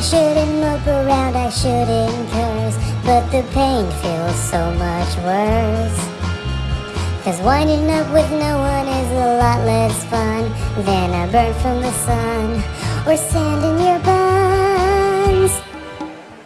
I shouldn't look around, I shouldn't curse. But the pain feels so much worse. Cause winding up with no one is a lot less fun Than a burn from the sun. Or sand in your eyes.